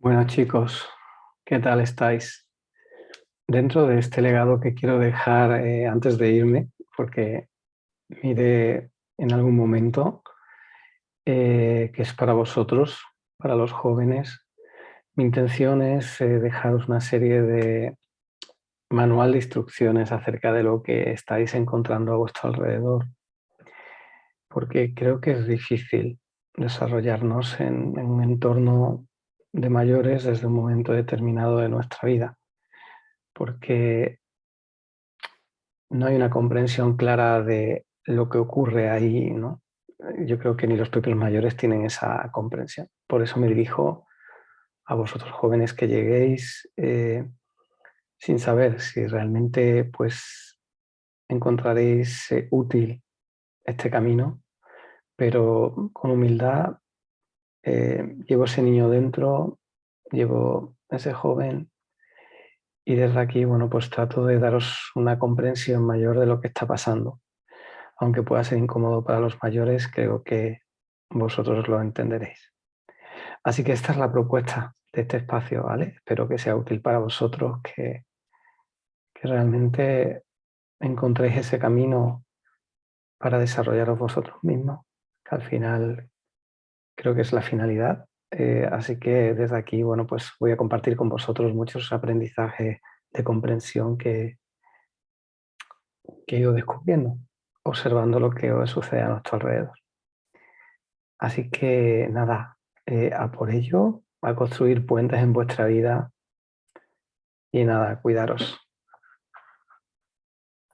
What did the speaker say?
Bueno chicos, ¿qué tal estáis? Dentro de este legado que quiero dejar eh, antes de irme, porque mire en algún momento eh, que es para vosotros, para los jóvenes, mi intención es eh, dejaros una serie de manual de instrucciones acerca de lo que estáis encontrando a vuestro alrededor, porque creo que es difícil desarrollarnos en un entorno de mayores desde un momento determinado de nuestra vida, porque no hay una comprensión clara de lo que ocurre ahí, ¿no? Yo creo que ni los propios mayores tienen esa comprensión. Por eso me dirijo a vosotros jóvenes que lleguéis eh, sin saber si realmente pues, encontraréis eh, útil este camino, pero con humildad eh, llevo ese niño dentro, llevo ese joven y desde aquí, bueno, pues trato de daros una comprensión mayor de lo que está pasando. Aunque pueda ser incómodo para los mayores, creo que vosotros lo entenderéis. Así que esta es la propuesta de este espacio, ¿vale? Espero que sea útil para vosotros, que, que realmente encontréis ese camino para desarrollaros vosotros mismos, que al final creo que es la finalidad. Eh, así que desde aquí, bueno, pues voy a compartir con vosotros muchos aprendizajes de comprensión que, que he ido descubriendo, observando lo que sucede a nuestro alrededor. Así que nada, eh, a por ello, a construir puentes en vuestra vida y nada, cuidaros.